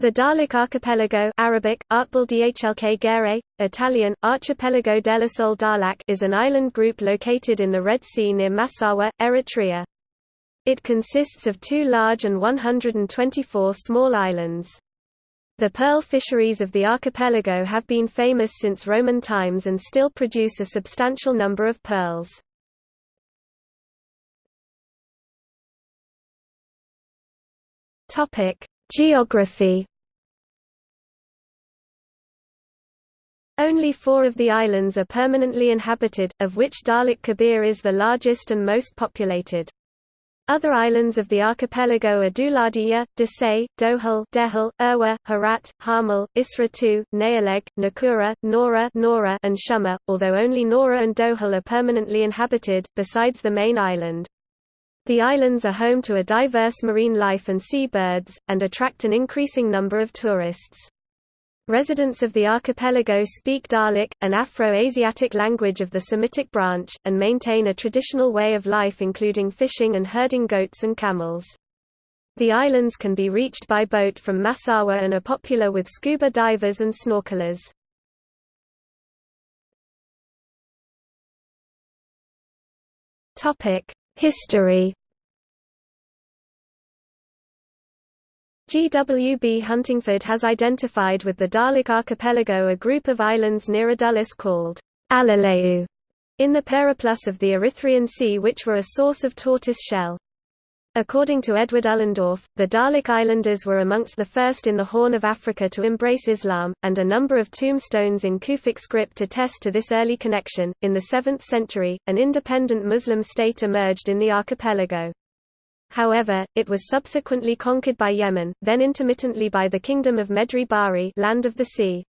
The Dahlak Archipelago Arabic, Dhlk Italian, Archipelago della Sole Dahlak is an island group located in the Red Sea near Massawa, Eritrea. It consists of two large and 124 small islands. The pearl fisheries of the archipelago have been famous since Roman times and still produce a substantial number of pearls. Geography Only four of the islands are permanently inhabited, of which Dahlak Kebir is the largest and most populated. Other islands of the archipelago are Duladiya, Desai, Dohul, Dehul, Irwa, Harat, Harmal, Isra Nayaleg, Nakura, Nora, Nora and Shuma, although only Nora and Dohul are permanently inhabited, besides the main island. The islands are home to a diverse marine life and seabirds, and attract an increasing number of tourists. Residents of the archipelago speak Dahlik, an Afro-Asiatic language of the Semitic branch, and maintain a traditional way of life including fishing and herding goats and camels. The islands can be reached by boat from Massawa and are popular with scuba divers and snorkelers. History G. W. B. Huntingford has identified with the Dahlak archipelago a group of islands near Adulis called Alaleu in the periplus of the Erythraean Sea which were a source of tortoise shell. According to Edward Ullendorff, the Dahlak Islanders were amongst the first in the Horn of Africa to embrace Islam, and a number of tombstones in Kufic script attest to this early connection. In the 7th century, an independent Muslim state emerged in the archipelago. However, it was subsequently conquered by Yemen, then intermittently by the Kingdom of Medri Bahri land of the sea.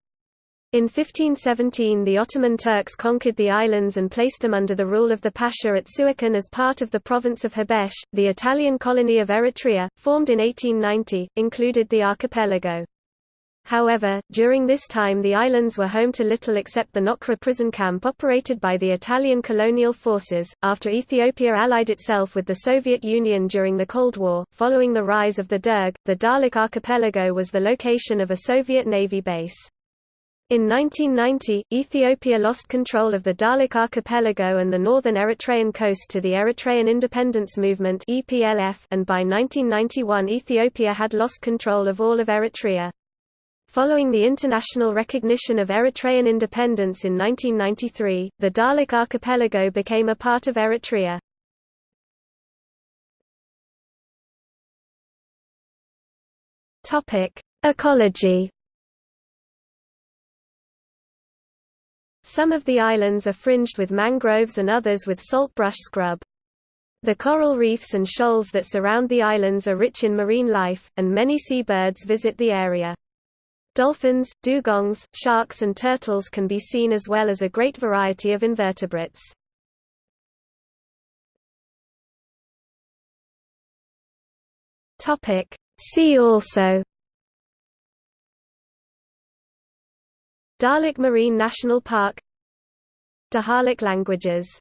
In 1517 the Ottoman Turks conquered the islands and placed them under the rule of the Pasha at Suakin as part of the province of Habesh. The Italian colony of Eritrea, formed in 1890, included the archipelago. However, during this time the islands were home to little except the Nokra prison camp operated by the Italian colonial forces. After Ethiopia allied itself with the Soviet Union during the Cold War, following the rise of the Derg, the Dahlak archipelago was the location of a Soviet Navy base. In 1990, Ethiopia lost control of the Dahlak archipelago and the northern Eritrean coast to the Eritrean Independence Movement and by 1991 Ethiopia had lost control of all of Eritrea. Following the international recognition of Eritrean independence in 1993, the Dahlak archipelago became a part of Eritrea. Ecology Some of the islands are fringed with mangroves and others with saltbrush scrub. The coral reefs and shoals that surround the islands are rich in marine life, and many seabirds visit the area. Dolphins, dugongs, sharks and turtles can be seen as well as a great variety of invertebrates. See also Dahlak Marine National Park Dahlak languages